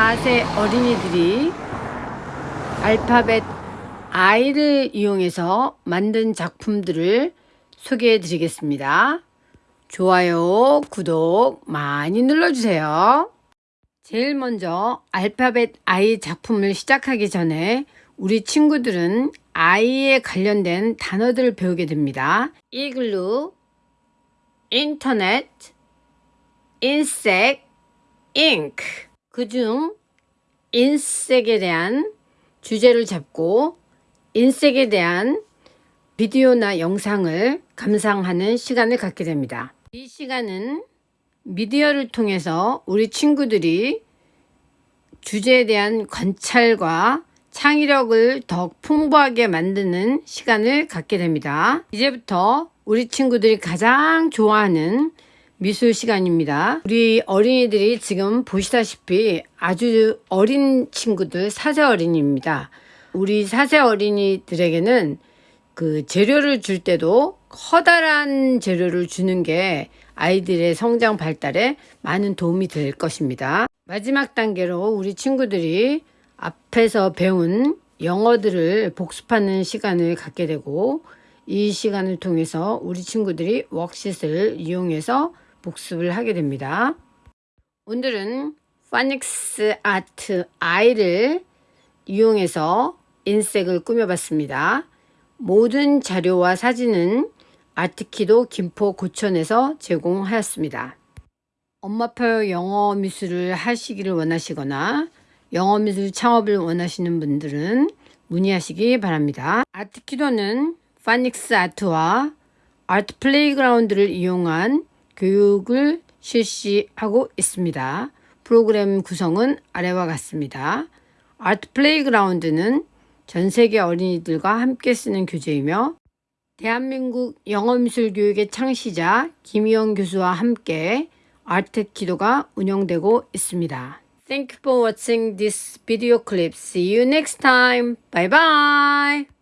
4세 어린이들이 알파벳 I를 이용해서 만든 작품들을 소개해 드리겠습니다. 좋아요, 구독 많이 눌러주세요. 제일 먼저 알파벳 I 작품을 시작하기 전에 우리 친구들은 I에 관련된 단어들을 배우게 됩니다. 이글루, 인터넷, 인색, 잉크 그중 인색에 대한 주제를 잡고 인색에 대한 비디오나 영상을 감상하는 시간을 갖게 됩니다. 이 시간은 미디어를 통해서 우리 친구들이 주제에 대한 관찰과 창의력을 더 풍부하게 만드는 시간을 갖게 됩니다. 이제부터 우리 친구들이 가장 좋아하는 미술 시간입니다. 우리 어린이들이 지금 보시다시피 아주 어린 친구들 4세 어린이입니다. 우리 4세 어린이들에게는 그 재료를 줄 때도 커다란 재료를 주는 게 아이들의 성장 발달에 많은 도움이 될 것입니다. 마지막 단계로 우리 친구들이 앞에서 배운 영어들을 복습하는 시간을 갖게 되고 이 시간을 통해서 우리 친구들이 worksheet를 이용해서 복습을 하게 됩니다. 오늘은 phonics art I를 이용해서 insect를 꾸며봤습니다. 모든 자료와 사진은 아트키도 김포 고촌에서 제공하였습니다. 엄마표 영어 미술을 하시기를 원하시거나 영어 미술 창업을 원하시는 분들은 문의하시기 바랍니다. 아트키도는 phonics art와 art playground를 이용한 교육을 실시하고 있습니다. 프로그램 구성은 아래와 같습니다. art playground는 전 세계 어린이들과 함께 쓰는 교재이며 대한민국 영어미술 교육의 창시자 김희영 교수와 함께 아트키도가 운영되고 있습니다. Thank you for watching this video clip. See you next time. Bye bye.